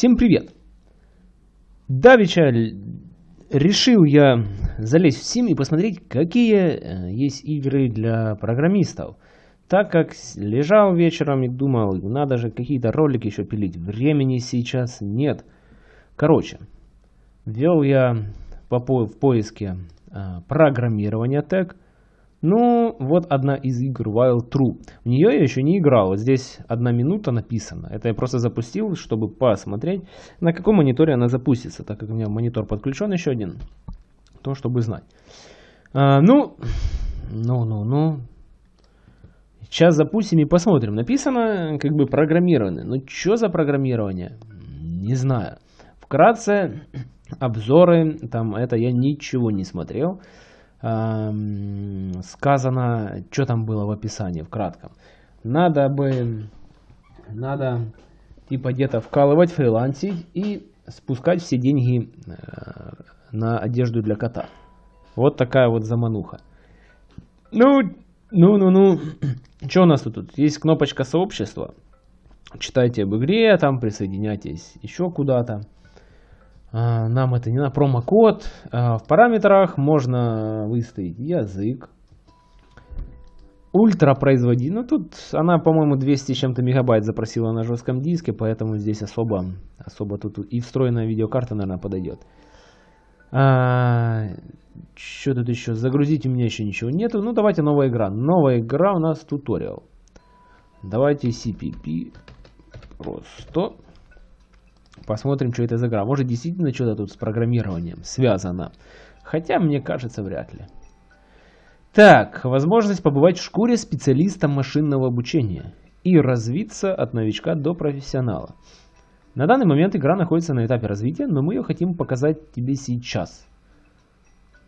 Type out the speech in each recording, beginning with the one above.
Всем привет! Давича решил я залезть в Steam и посмотреть, какие э, есть игры для программистов. Так как лежал вечером и думал, надо же какие-то ролики еще пилить. Времени сейчас нет. Короче, ввел я по в поиске э, программирования тег. Ну, вот одна из игр Wild True. В нее я еще не играл. Здесь одна минута написано. Это я просто запустил, чтобы посмотреть, на каком мониторе она запустится. Так как у меня монитор подключен еще один. То, чтобы знать. А, ну, ну, ну, ну. Сейчас запустим и посмотрим. Написано как бы программирование. Ну, что за программирование? Не знаю. Вкратце, обзоры, там это я ничего не смотрел сказано, что там было в описании, в кратком. Надо бы, надо типа где-то вкалывать, фрилансить и спускать все деньги э, на одежду для кота. Вот такая вот замануха. Ну, ну, ну, ну. Что у нас тут? Есть кнопочка сообщества. Читайте об игре, там присоединяйтесь еще куда-то. А, нам это не на промокод. А, в параметрах можно выставить язык. Ультра производи. Ну тут она, по-моему, 200 чем-то мегабайт запросила на жестком диске, поэтому здесь особо, особо тут и встроенная видеокарта, наверное, подойдет. А, что тут еще? Загрузить у меня еще ничего нету. Ну давайте новая игра. Новая игра у нас туториал. Давайте CPP. Просто. Посмотрим, что это за игра. Может, действительно что-то тут с программированием связано. Хотя, мне кажется, вряд ли. Так, возможность побывать в шкуре специалиста машинного обучения и развиться от новичка до профессионала. На данный момент игра находится на этапе развития, но мы ее хотим показать тебе сейчас.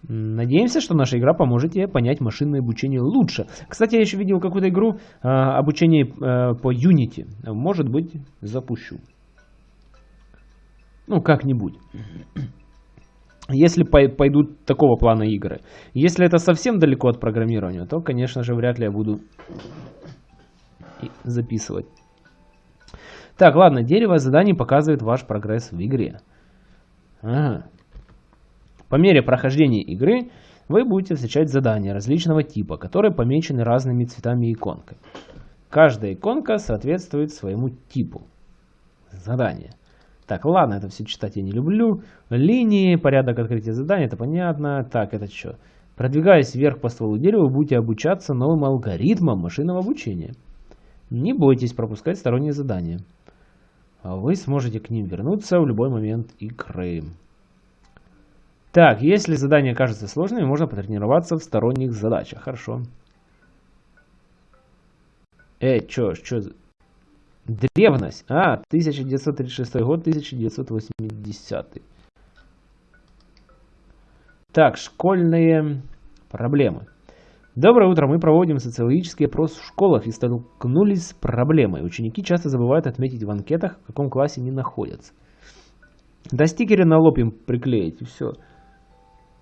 Надеемся, что наша игра поможет тебе понять машинное обучение лучше. Кстати, я еще видел какую-то игру э, обучение э, по Unity. Может быть, запущу. Ну, как-нибудь. Если пойдут такого плана игры. Если это совсем далеко от программирования, то, конечно же, вряд ли я буду записывать. Так, ладно, дерево заданий показывает ваш прогресс в игре. Ага. По мере прохождения игры вы будете встречать задания различного типа, которые помечены разными цветами иконкой. Каждая иконка соответствует своему типу задания. Так, ладно, это все читать я не люблю. Линии, порядок открытия задания, это понятно. Так, это что? Продвигаясь вверх по стволу дерева, будете обучаться новым алгоритмам машинного обучения. Не бойтесь пропускать сторонние задания. Вы сможете к ним вернуться в любой момент игры. Так, если задание кажется сложным, можно потренироваться в сторонних задачах. Хорошо. Э, чё, чё, Древность. А, 1936 год, 1980. Так, школьные проблемы. Доброе утро. Мы проводим социологический опрос в школах и столкнулись с проблемой. Ученики часто забывают отметить в анкетах, в каком классе они находятся. Да стикеры на лоб им приклеить и все.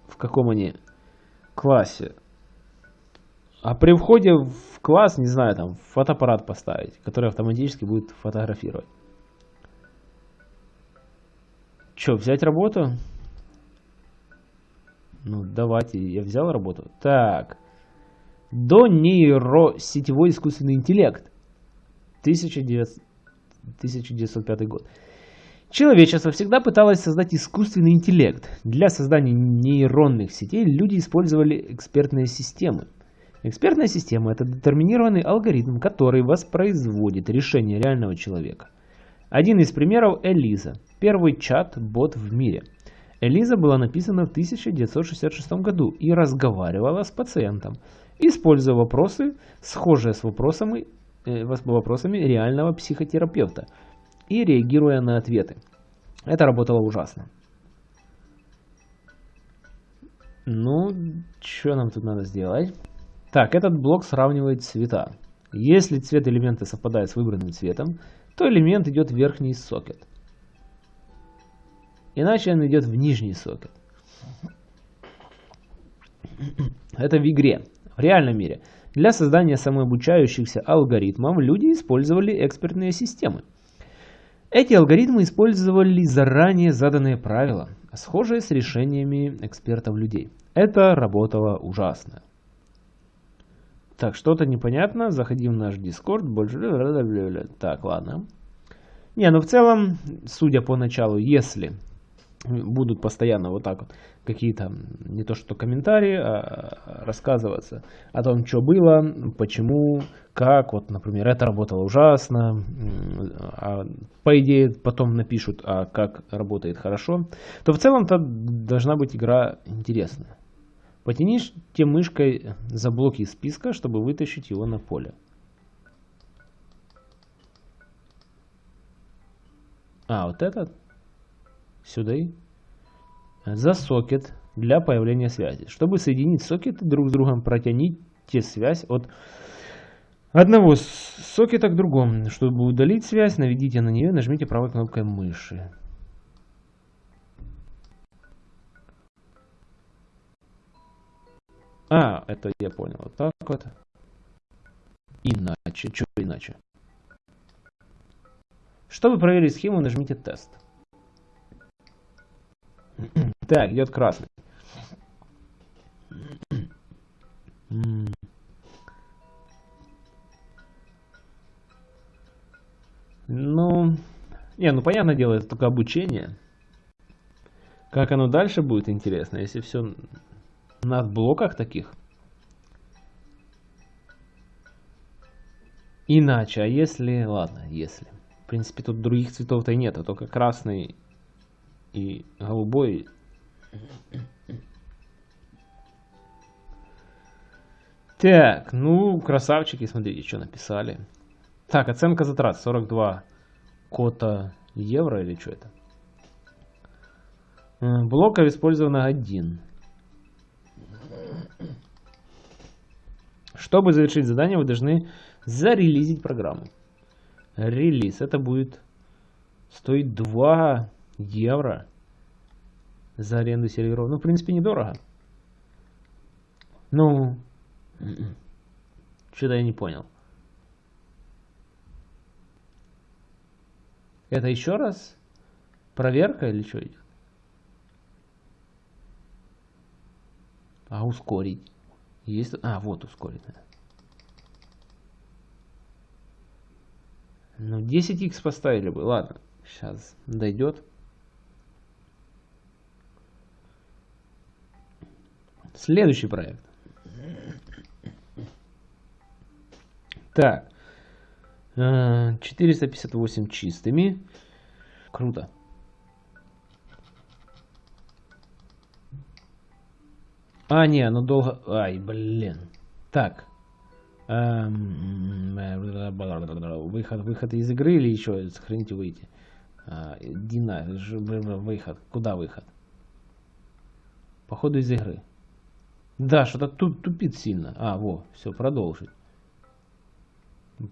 В каком они классе. А при входе в класс, не знаю, там фотоаппарат поставить, который автоматически будет фотографировать. Че, взять работу? Ну, давайте, я взял работу. Так. До нейросетевой искусственный интеллект. 1900, 1905 год. Человечество всегда пыталось создать искусственный интеллект. Для создания нейронных сетей люди использовали экспертные системы. Экспертная система – это детерминированный алгоритм, который воспроизводит решение реального человека. Один из примеров – Элиза, первый чат-бот в мире. Элиза была написана в 1966 году и разговаривала с пациентом, используя вопросы, схожие с вопросами, э, вопросами реального психотерапевта, и реагируя на ответы. Это работало ужасно. Ну, что нам тут надо сделать? Так, этот блок сравнивает цвета. Если цвет элемента совпадает с выбранным цветом, то элемент идет в верхний сокет. Иначе он идет в нижний сокет. Это в игре. В реальном мире. Для создания самообучающихся алгоритмов люди использовали экспертные системы. Эти алгоритмы использовали заранее заданные правила, схожие с решениями экспертов людей. Это работало ужасно. Так, что-то непонятно. Заходим в наш Discord. Больше... Так, ладно. Не, ну в целом, судя по началу, если будут постоянно вот так вот какие-то, не то что комментарии, а рассказываться о том, что было, почему, как, вот, например, это работало ужасно, а по идее потом напишут, а как работает хорошо, то в целом-то должна быть игра интересная. Потяните мышкой за блоки списка, чтобы вытащить его на поле. А, вот этот? Сюда и за сокет для появления связи. Чтобы соединить сокеты друг с другом, протяните связь от одного сокета к другому. Чтобы удалить связь, наведите на нее и нажмите правой кнопкой мыши. А, это я понял. Вот так вот. Иначе. Что иначе? Чтобы проверить схему, нажмите тест. Так, идет красный. Ну, не, ну понятное дело, это только обучение. Как оно дальше будет интересно, если все на блоках таких. Иначе, а если... Ладно, если. В принципе, тут других цветов-то и нет, а только красный и голубой. Так, ну, красавчики, смотрите, что написали. Так, оценка затрат 42 кота евро или что это? Блоков использовано один. Чтобы завершить задание, вы должны зарелизить программу. Релиз. Это будет стоить 2 евро за аренду серверов. Ну, в принципе, недорого. Ну, что-то я не понял. Это еще раз проверка или что идет? А ускорить? Есть... А, вот ускорить. Ну, 10x поставили бы. Ладно, сейчас дойдет. Следующий проект. Так. 458 э, чистыми. Круто. А, не, оно долго... Ай, блин. Так. Эм, выход, выход из игры или еще сохранить выйти? А, Дина, выход. Куда выход? Походу из игры. Да, что-то тут тупит сильно. А, во, все, продолжить.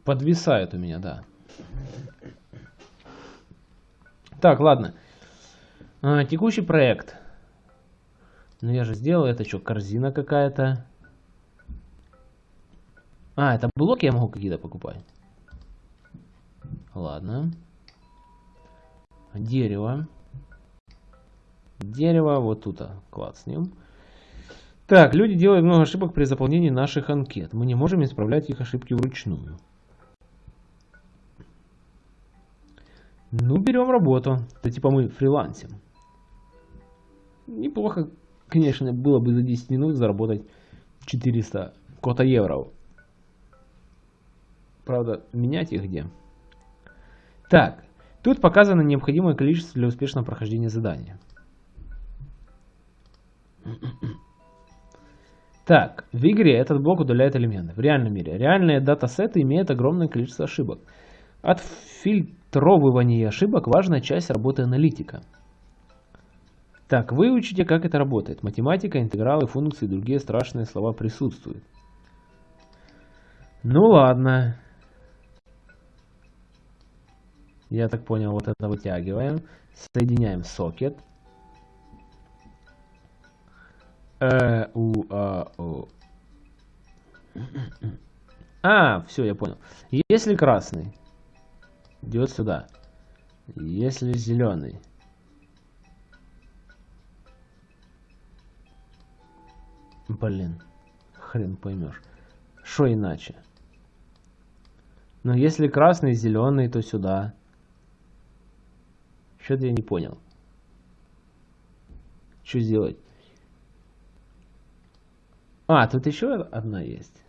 Подвисает у меня, да. Так, ладно. А, текущий проект. Ну я же сделал, это что, корзина какая-то? А, это блоки я могу какие-то покупать. Ладно. Дерево. Дерево вот тут, ним. Так, люди делают много ошибок при заполнении наших анкет. Мы не можем исправлять их ошибки вручную. Ну, берем работу. Это типа мы фрилансим. Неплохо, конечно, было бы за 10 минут заработать 400 кота евро. Правда, менять их где? Так, тут показано необходимое количество для успешного прохождения задания. Так, в игре этот блок удаляет элементы. В реальном мире реальные датасеты имеют огромное количество ошибок. От фильтровывания ошибок важная часть работы аналитика. Так, выучите, как это работает. Математика, интегралы, функции и другие страшные слова присутствуют. Ну ладно. Я так понял, вот это вытягиваем. Соединяем сокет. Э, у, а, о. А, все, я понял. Если красный идет сюда, Если зеленый. Блин, хрен поймешь. Что иначе? Но если красный, зеленый, то сюда. Что-то я не понял. Что сделать? А, тут еще одна есть.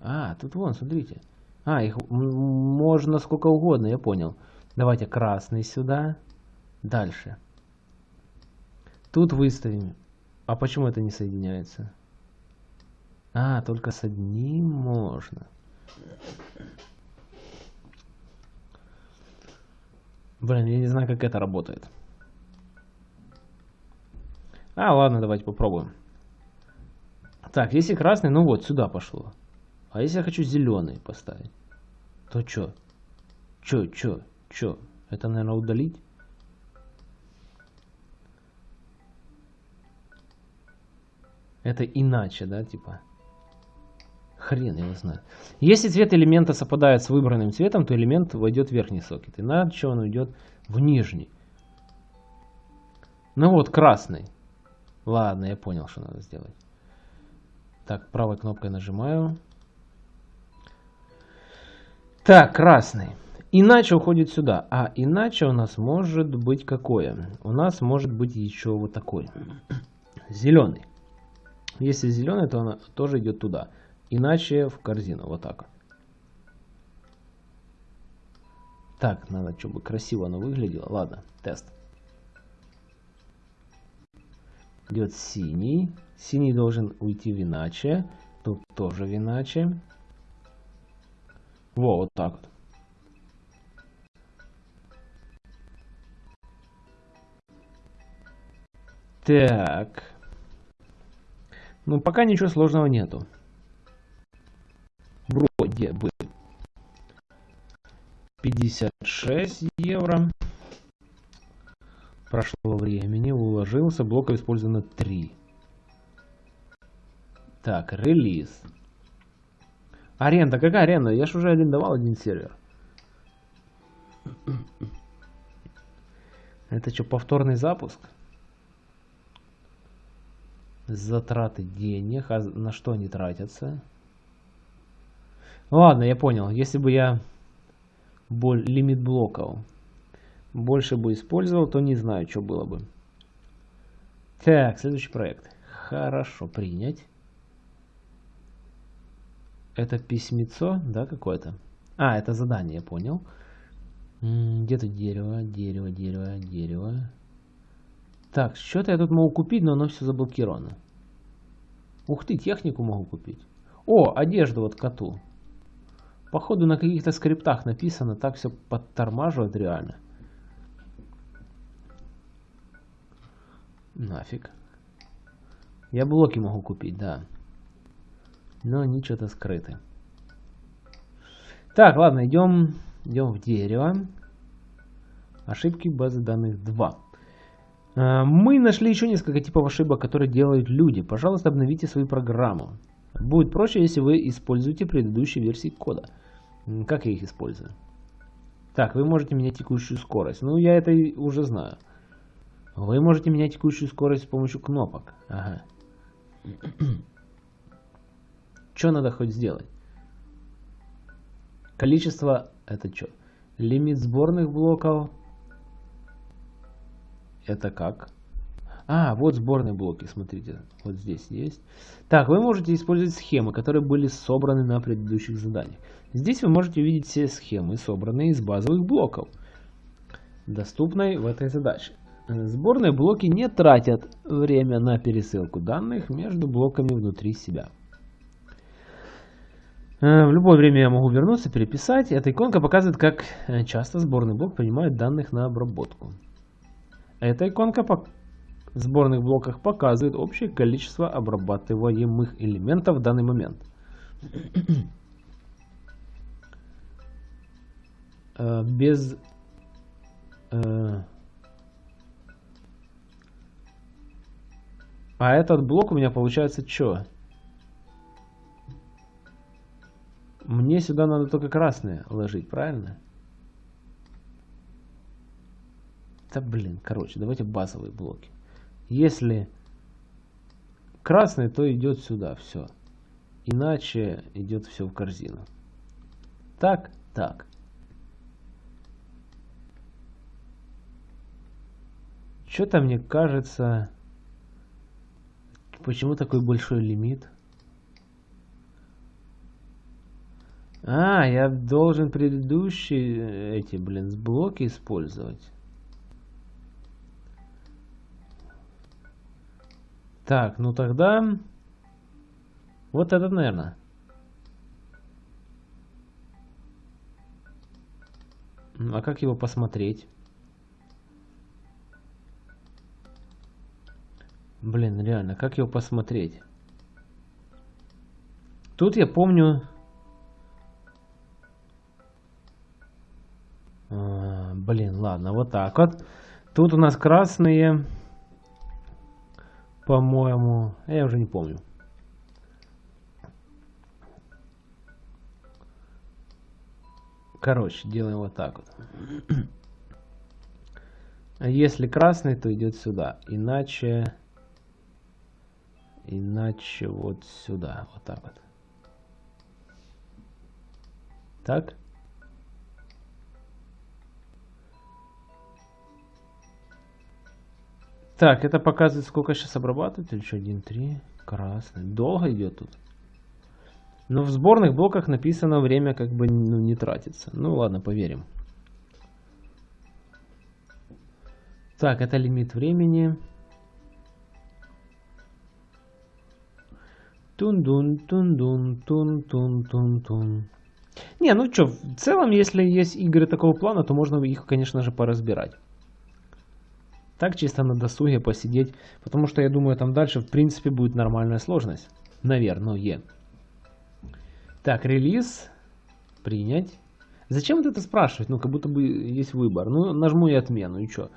А, тут вон, смотрите. А, их можно сколько угодно, я понял. Давайте красный сюда. Дальше. Тут выставим. А почему это не соединяется? А, только с одним можно. Блин, я не знаю, как это работает. А, ладно, давайте попробуем. Так, если красный, ну вот, сюда пошло. А если я хочу зеленый поставить, то что? Чё, чё, чё? Это, наверное, удалить? Это иначе, да, типа? Хрен его знает. Если цвет элемента совпадает с выбранным цветом, то элемент войдет в верхний сокет. Иначе он уйдет в нижний. Ну вот, красный. Ладно, я понял, что надо сделать. Так, правой кнопкой нажимаю. Так, красный. Иначе уходит сюда. А иначе у нас может быть какое? У нас может быть еще вот такой. Зеленый. Если зеленый, то она тоже идет туда. Иначе в корзину. Вот так. Так, надо, чтобы красиво оно выглядело. Ладно, тест. Идет синий. Синий должен уйти в иначе. Тут тоже в иначе. Во, вот так вот. Так. Ну, пока ничего сложного нету. Вроде бы. 56 евро. Прошло времени, уложился, блоков использовано 3. Так, релиз. Аренда, какая аренда? Я же уже арендовал один сервер. Это что, повторный запуск? Затраты денег. А на что они тратятся? Ладно, я понял. Если бы я лимит блоков больше бы использовал, то не знаю, что было бы. Так, следующий проект. Хорошо, принять. Это письмецо, да, какое-то? А, это задание, я понял. Где-то дерево, дерево, дерево, дерево. Так, что-то я тут могу купить, но оно все заблокировано. Ух ты, технику могу купить. О, одежду вот коту. Походу на каких-то скриптах написано, так все подтормаживает реально. Нафиг. Я блоки могу купить, да но они что-то скрыты. Так, ладно, идем, идем в дерево. Ошибки базы данных 2. А, мы нашли еще несколько типов ошибок, которые делают люди. Пожалуйста, обновите свою программу. Будет проще, если вы используете предыдущие версии кода. Как я их использую? Так, вы можете менять текущую скорость. Ну, я это уже знаю. Вы можете менять текущую скорость с помощью кнопок. Ага. Что надо хоть сделать? Количество, это что? Лимит сборных блоков. Это как? А, вот сборные блоки, смотрите, вот здесь есть. Так, вы можете использовать схемы, которые были собраны на предыдущих заданиях. Здесь вы можете увидеть все схемы, собранные из базовых блоков, доступной в этой задаче. Сборные блоки не тратят время на пересылку данных между блоками внутри себя. Э, в любое время я могу вернуться, переписать. Эта иконка показывает, как э, часто сборный блок принимает данных на обработку. Эта иконка в сборных блоках показывает общее количество обрабатываемых элементов в данный момент. Э, без... А этот блок у меня получается что? Мне сюда надо только красное ложить, правильно? Да блин, короче, давайте базовые блоки. Если красный, то идет сюда, все. Иначе идет все в корзину. Так, так. Что-то мне кажется... Почему такой большой лимит? А, я должен предыдущие эти, блин, блоки использовать. Так, ну тогда... Вот этот, наверное. А как его посмотреть? Блин, реально, как его посмотреть? Тут я помню... А, блин, ладно, вот так вот. Тут у нас красные, по-моему, я уже не помню. Короче, делаем вот так вот. Если красный, то идет сюда. Иначе... Иначе вот сюда, вот так вот. Так. Так, это показывает, сколько сейчас обрабатывать. Или что, 1, 3, красный. Долго идет тут. Но в сборных блоках написано время как бы ну, не тратится. Ну ладно, поверим. Так, это лимит времени. Тун-дун, тун-дун, тун-тун-тун-тун. Не, ну что, в целом, если есть игры такого плана, то можно их, конечно же, поразбирать. Так чисто на досуге посидеть, потому что я думаю, там дальше, в принципе, будет нормальная сложность. Наверное. Так, релиз. Принять. Зачем вот это спрашивать? Ну, как будто бы есть выбор. Ну, нажму я отмену, и что?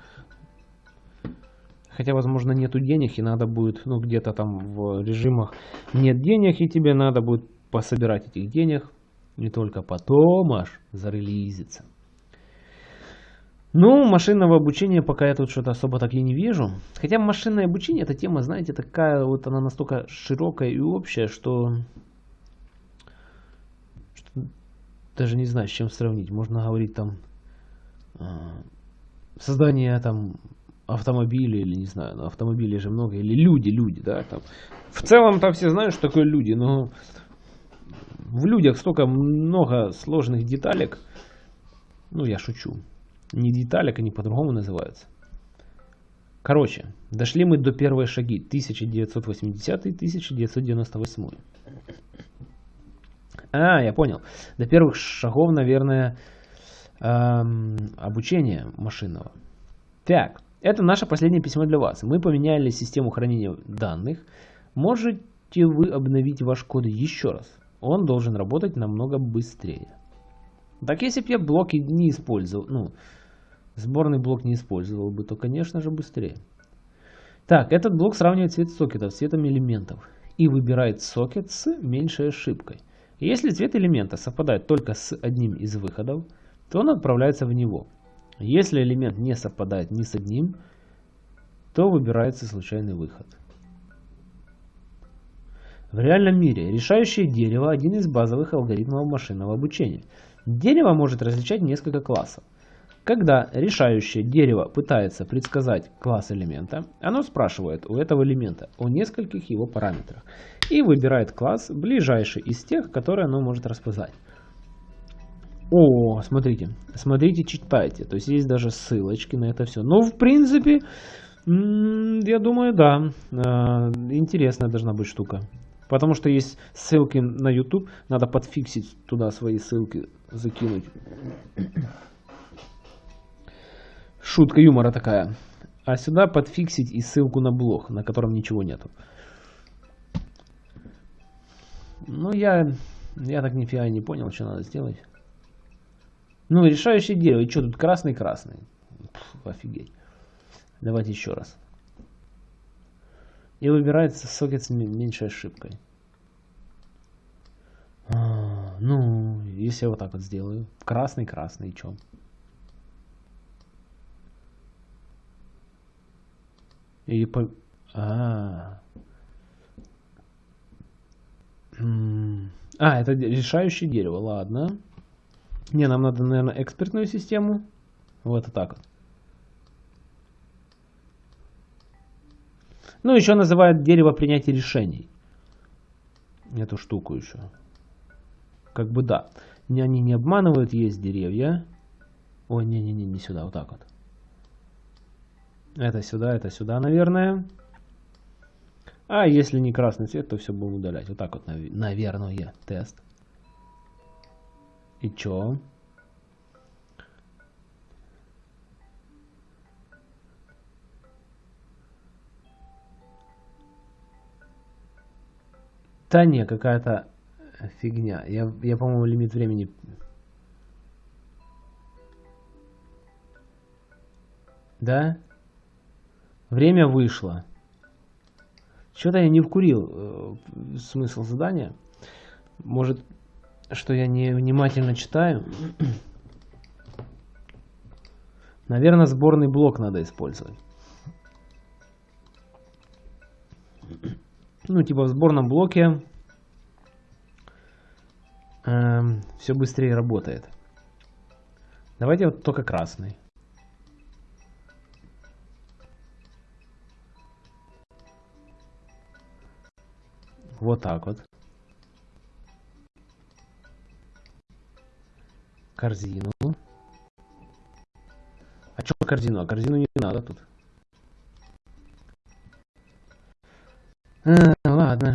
Хотя, возможно, нету денег, и надо будет, ну, где-то там в режимах нет денег, и тебе надо будет пособирать этих денег. Не только потом аж зарелизиться. Ну, машинного обучения пока я тут что-то особо так и не вижу. Хотя машинное обучение, эта тема, знаете, такая вот она настолько широкая и общая, что, что даже не знаю, с чем сравнить. Можно говорить там э, создание там автомобили или не знаю, но автомобилей же много, или люди, люди, да, там. В целом там все знают, что такое люди, но в людях столько много сложных деталек, ну я шучу, не деталек, они по-другому называются. Короче, дошли мы до первой шаги, 1980-1998. А, я понял. До первых шагов, наверное, эм, обучения машинного. Так, это наше последнее письмо для вас. Мы поменяли систему хранения данных. Можете вы обновить ваш код еще раз? Он должен работать намного быстрее. Так если бы я блоки не использовал, ну, сборный блок не использовал бы, то, конечно же, быстрее. Так, этот блок сравнивает цвет сокетов с цветом элементов и выбирает сокет с меньшей ошибкой. Если цвет элемента совпадает только с одним из выходов, то он отправляется в него. Если элемент не совпадает ни с одним, то выбирается случайный выход. В реальном мире решающее дерево – один из базовых алгоритмов машинного обучения. Дерево может различать несколько классов. Когда решающее дерево пытается предсказать класс элемента, оно спрашивает у этого элемента о нескольких его параметрах и выбирает класс, ближайший из тех, которые оно может распознать. О, смотрите, смотрите, читайте. То есть есть даже ссылочки на это все. Но в принципе, я думаю, да, а, интересная должна быть штука. Потому что есть ссылки на YouTube, надо подфиксить туда свои ссылки, закинуть. Шутка юмора такая. А сюда подфиксить и ссылку на блог, на котором ничего нету. Ну, я, я так нифига не понял, что надо сделать. Ну, решающее дерево. И что тут красный-красный? Офигеть. Давайте еще раз. И выбирается сокет с меньшей ошибкой. А, ну, если я вот так вот сделаю. Красный-красный, что? И по... А, а, это решающее дерево, ладно. Не, нам надо, наверное, экспертную систему. Вот так вот. Ну, еще называют дерево принятия решений. Эту штуку еще. Как бы да. Они не обманывают, есть деревья. Ой, не-не-не, не сюда, вот так вот. Это сюда, это сюда, наверное. А если не красный цвет, то все будем удалять. Вот так вот, наверное, тест. И чё? Да не, какая-то фигня. Я, я по-моему, лимит времени... Да? Время вышло. Что-то я не вкурил э, смысл задания. Может, что я не внимательно читаю. Наверное, сборный блок надо использовать. Ну, типа в сборном блоке э, все быстрее работает. Давайте вот только красный. Вот так вот. Корзину. А что корзину? А корзину не надо тут. А, ладно.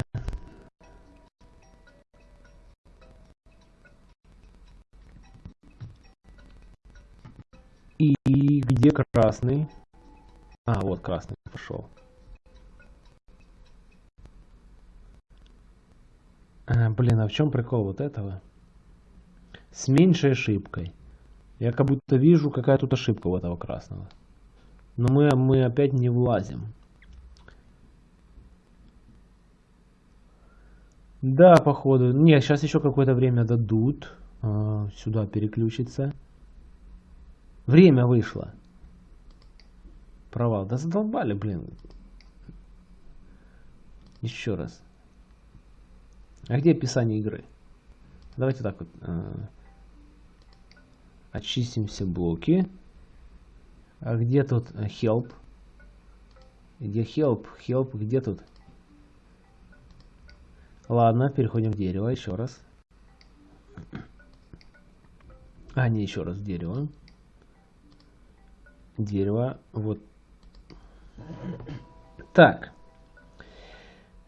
И где красный? А, вот красный пошел. Блин, а в чем прикол вот этого? С меньшей ошибкой. Я как будто вижу, какая тут ошибка у этого красного. Но мы, мы опять не влазим. Да, походу. Не, сейчас еще какое-то время дадут. А, сюда переключиться. Время вышло. Провал. Да задолбали, блин. Еще раз. А где описание игры? Давайте так вот. Э, очистим все блоки. А где тут help? Где help? Help где тут? Ладно, переходим в дерево еще раз. А, не еще раз дерево. Дерево. Вот. Так.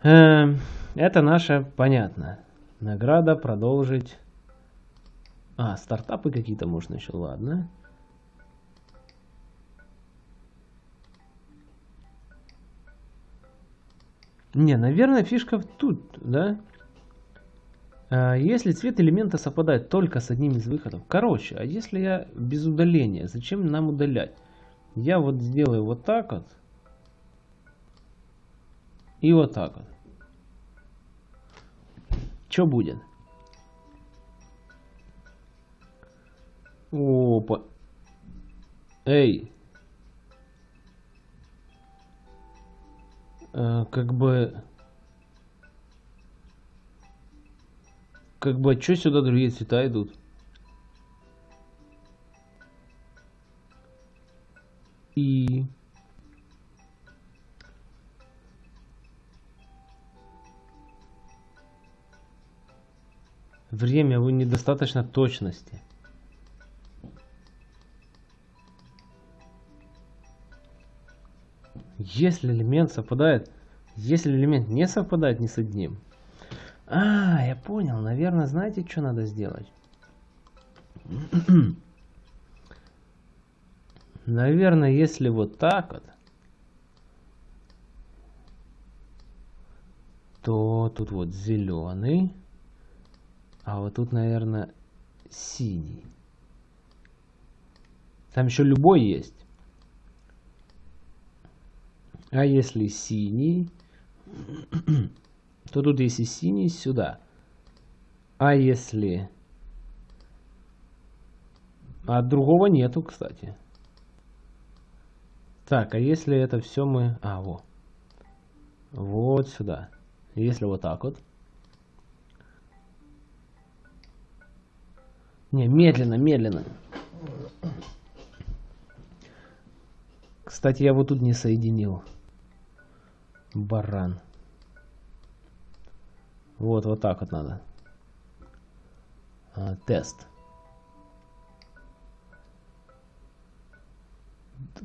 Эм, это наше понятно. Награда продолжить. А, стартапы какие-то можно еще, ладно. Не, наверное, фишка тут, да? А, если цвет элемента совпадает только с одним из выходов. Короче, а если я без удаления, зачем нам удалять? Я вот сделаю вот так вот. И вот так вот. Что будет? Опа. Эй. А, как бы... Как бы, что сюда другие цвета идут? И... Время, вы недостаточно точности. Если элемент совпадает, если элемент не совпадает ни с одним. А, я понял. Наверное, знаете, что надо сделать? Наверное, если вот так вот, то тут вот зеленый. А вот тут, наверное, синий. Там еще любой есть. А если синий, то тут если синий, сюда. А если... А другого нету, кстати. Так, а если это все мы... А, во. Вот сюда. Если вот так вот. Не, медленно, медленно. Кстати, я вот тут не соединил. Баран. Вот, вот так вот надо. А, тест.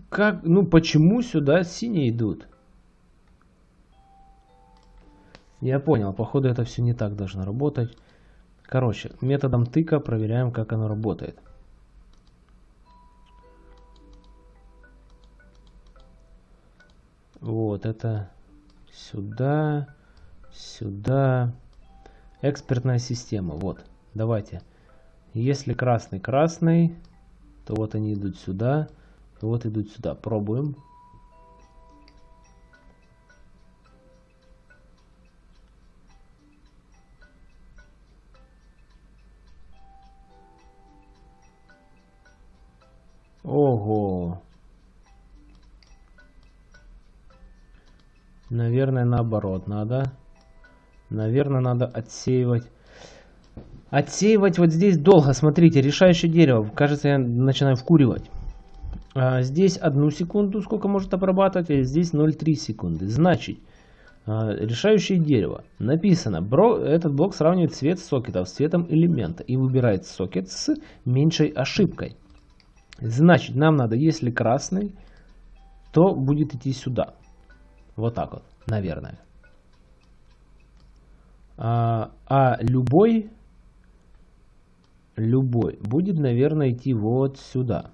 Как, ну почему сюда синие идут? Я понял, походу это все не так должно работать. Короче, методом тыка проверяем, как оно работает. Вот, это сюда, сюда. Экспертная система, вот. Давайте. Если красный красный, то вот они идут сюда, вот идут сюда. Пробуем. Ого. Наверное, наоборот надо. Наверное, надо отсеивать. Отсеивать вот здесь долго. Смотрите, решающее дерево. Кажется, я начинаю вкуривать. А здесь одну секунду, сколько может обрабатывать, а здесь 0,3 секунды. Значит, а, решающее дерево. Написано, бро, этот блок сравнивает цвет сокетов с цветом элемента и выбирает сокет с меньшей ошибкой. Значит, нам надо, если красный, то будет идти сюда. Вот так вот, наверное. А, а любой, любой будет, наверное, идти вот сюда.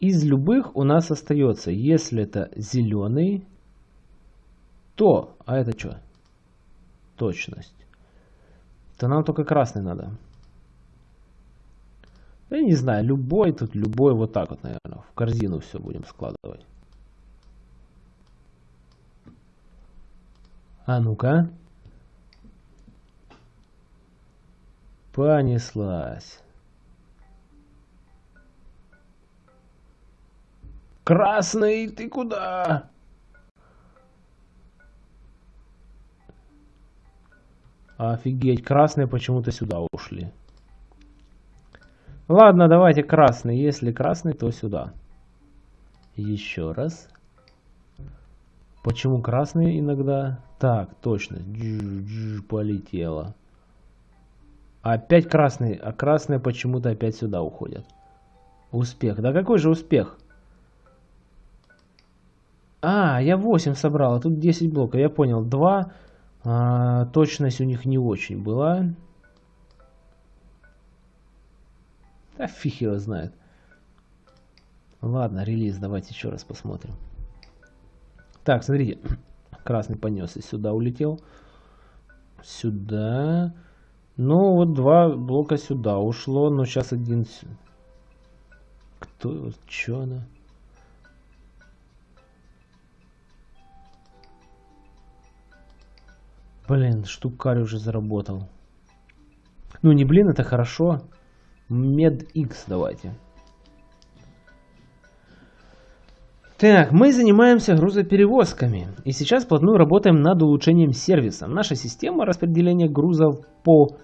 Из любых у нас остается, если это зеленый, то, а это что? Точность. То нам только красный надо. Я не знаю, любой тут, любой вот так вот, наверное. В корзину все будем складывать. А ну-ка. Понеслась. Красный, ты куда? Офигеть, красные почему-то сюда ушли. Ладно, давайте красный. Если красный, то сюда. Еще раз. Почему красный иногда? Так, точно. Дж полетело. Опять красный. А красные почему-то опять сюда уходят. Успех. Да какой же успех? А, я 8 собрал, а тут 10 блоков. Я понял. 2. А, точность у них не очень была. Да фиг его знает. Ладно, релиз, давайте еще раз посмотрим. Так, смотрите. Красный понесся. Сюда улетел. Сюда. Ну, вот два блока сюда ушло. Но сейчас один... Кто? Че она? Блин, штукарь уже заработал. Ну, не блин, это хорошо. MedX давайте. Так, мы занимаемся грузоперевозками и сейчас плотную работаем над улучшением сервиса. Наша система распределения грузов по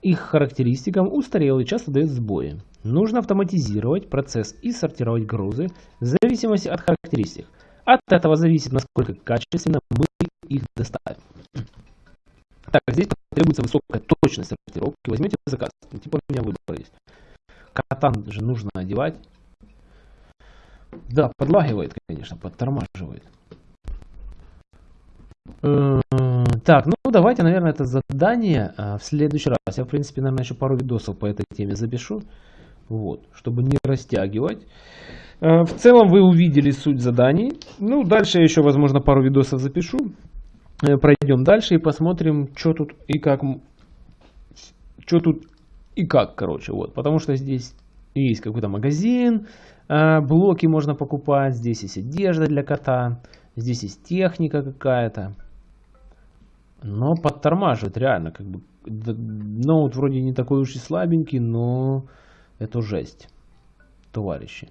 их характеристикам устарела и часто дает сбои. Нужно автоматизировать процесс и сортировать грузы в зависимости от характеристик. От этого зависит, насколько качественно мы их доставим. Так, здесь требуется высокая точность сортировки. Возьмете заказ. Типа у меня выбор есть. Катан же нужно одевать. Да, подлагивает, конечно, подтормаживает. Э, так, ну давайте, наверное, это задание а, в следующий раз. Я, в принципе, наверное, еще пару видосов по этой теме запишу. Вот, чтобы не растягивать. Э, в целом вы увидели суть заданий. Ну, дальше я еще, возможно, пару видосов запишу. Э, пройдем дальше и посмотрим, что тут и как. Что тут и как, короче, вот. Потому что здесь есть какой-то магазин, а, блоки можно покупать, здесь есть одежда для кота, здесь есть техника какая-то. Но подтормаживает реально, как бы. Ноут вроде не такой уж и слабенький, но это жесть, товарищи.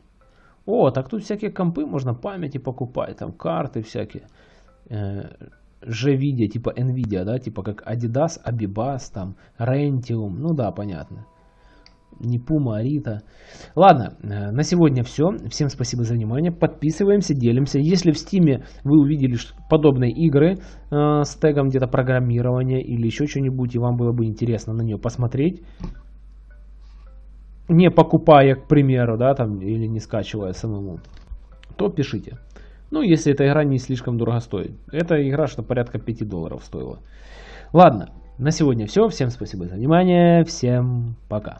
О, так тут всякие компы можно памяти покупать, там карты всякие. G-видео, типа Nvidia, да, типа как Adidas, Abibas, там, Rentium, ну да, понятно. Не Puma, Арита. Ладно, э, на сегодня все. Всем спасибо за внимание. Подписываемся, делимся. Если в Стиме вы увидели подобные игры э, с тегом где-то программирования или еще что-нибудь, и вам было бы интересно на нее посмотреть, не покупая, к примеру, да, там, или не скачивая самому, то пишите. Ну, если эта игра не слишком дорого стоит. Эта игра что порядка 5 долларов стоила. Ладно, на сегодня все. Всем спасибо за внимание. Всем пока.